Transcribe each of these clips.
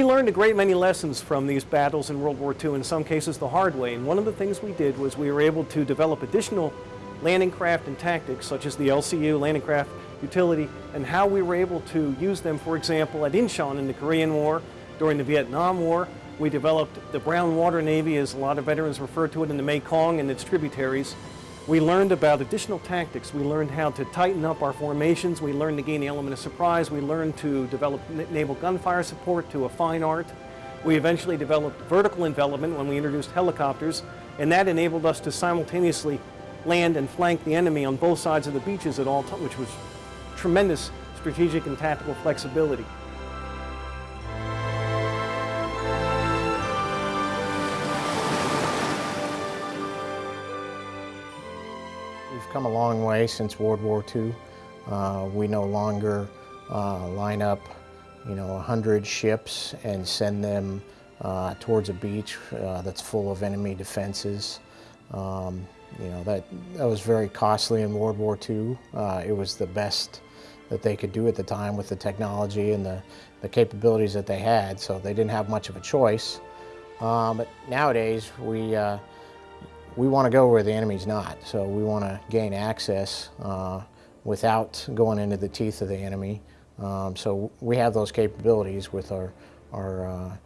We learned a great many lessons from these battles in World War II, in some cases the hard way. And one of the things we did was we were able to develop additional landing craft and tactics, such as the LCU, landing craft utility, and how we were able to use them, for example, at Incheon in the Korean War, during the Vietnam War. We developed the Brown Water Navy, as a lot of veterans refer to it, in the Mekong and its tributaries. We learned about additional tactics. We learned how to tighten up our formations. We learned to gain the element of surprise. We learned to develop naval gunfire support to a fine art. We eventually developed vertical envelopment when we introduced helicopters, and that enabled us to simultaneously land and flank the enemy on both sides of the beaches at all times, which was tremendous strategic and tactical flexibility. We've come a long way since World War II. Uh, we no longer uh, line up, you know, 100 ships and send them uh, towards a beach uh, that's full of enemy defenses. Um, you know, that, that was very costly in World War II. Uh, it was the best that they could do at the time with the technology and the, the capabilities that they had, so they didn't have much of a choice. Um, but nowadays, we, uh, we want to go where the enemy's not, so we want to gain access uh, without going into the teeth of the enemy. Um, so we have those capabilities with our, our, uh,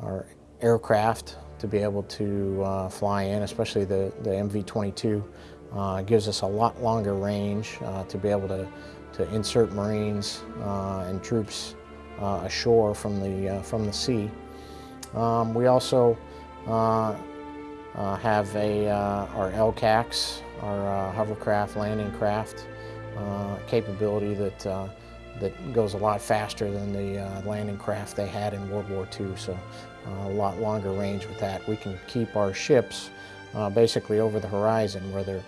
our aircraft to be able to uh, fly in, especially the, the MV-22. Uh, gives us a lot longer range uh, to be able to to insert Marines uh, and troops uh, ashore from the, from the sea. Um, we also have a, our LCACs, our hovercraft landing craft capability that that goes a lot faster than the uh, landing craft they had in World War II, so uh, a lot longer range with that. We can keep our ships uh, basically over the horizon where they're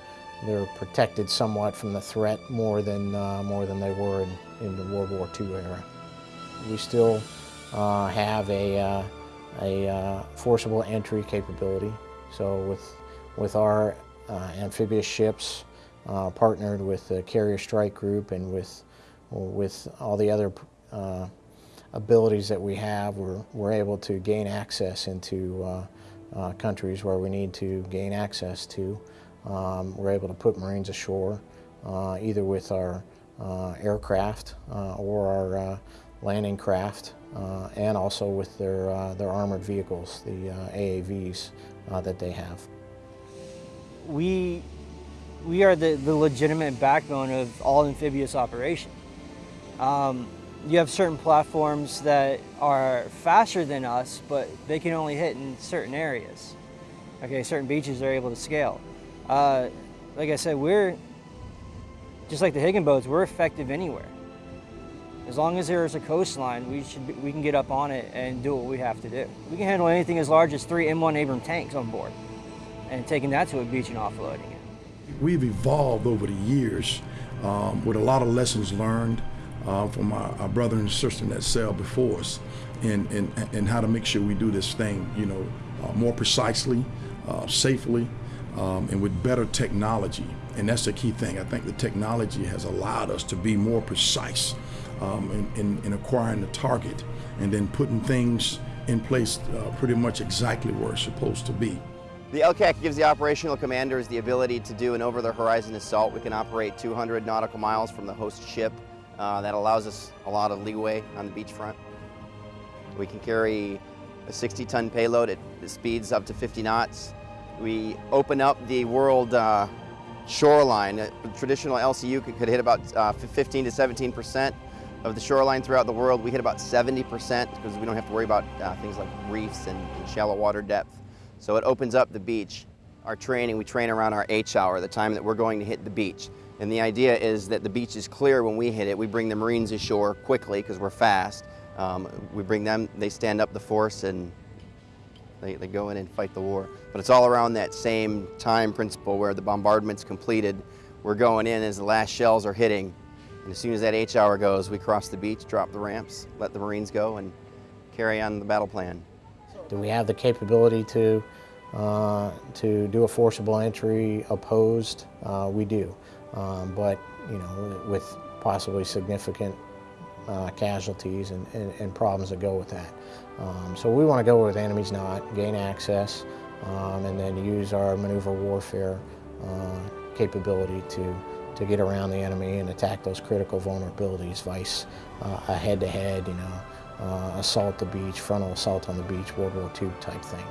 they're protected somewhat from the threat more than, uh, more than they were in, in, the World War II era. We still uh, have a, uh, a uh, forcible entry capability. So with, with our uh, amphibious ships uh, partnered with the Carrier Strike Group and with, with all the other abilities that we have, we're, we're able to gain access into countries where we need to gain access to. Um, we're able to put Marines ashore uh, either with our uh, aircraft uh, or our uh, landing craft uh, and also with their, uh, their armored vehicles, the AAVs that they have. We, we are the, the legitimate backbone of all amphibious operation. Um, you have certain platforms that are faster than us, but they can only hit in certain areas. Okay, certain beaches are able to scale. Uh, like I said, we're, just like the Higgin boats, we're effective anywhere. As long as there is a coastline, we, should be, we can get up on it and do what we have to do. We can handle anything as large as three M1 Abram tanks on board and taking that to a beach and offloading it. We've evolved over the years um, with a lot of lessons learned uh, from our, our, brother and sister that sailed before us and, and, and how to make sure we do this thing, you know, uh, more precisely, uh, safely, um, and with better technology. And that's the key thing. I think the technology has allowed us to be more precise um, in, in, in, acquiring the target and then putting things in place uh, pretty much exactly where it's supposed to be. The LCAC gives the operational commanders the ability to do an over-the-horizon assault. We can operate 200 nautical miles from the host ship. Uh, that allows us a lot of leeway on the beachfront. We can carry a 60-ton payload at speeds up to 50 knots. We open up the world uh, shoreline. A traditional LCU could, could hit about uh, 15 to 17 percent of the shoreline throughout the world. We hit about 70 percent because we don't have to worry about uh, things like reefs and, and, shallow water depth. So it opens up the beach. Our training, we train around our H hour, the time that we're going to hit the beach. And the idea is that the beach is clear when we hit it. We bring the Marines ashore quickly because we're fast. Um, we bring them, they stand up the force and they, they go in and fight the war. But it's all around that same time principle where the bombardment's completed. We're going in as the last shells are hitting. And as soon as that H hour goes, we cross the beach, drop the ramps, let the Marines go, and carry on the battle plan. Do we have the capability to, uh, to do a forcible entry opposed? Uh, we do. Um, but, you know, with possibly significant uh, casualties and, and, and problems that go with that. Um, so we want to go where the enemy's not, gain access, um, and then use our maneuver warfare uh, capability to, to get around the enemy and attack those critical vulnerabilities, vice uh, a head-to-head, you know, uh, assault the beach, frontal assault on the beach, World War II type thing.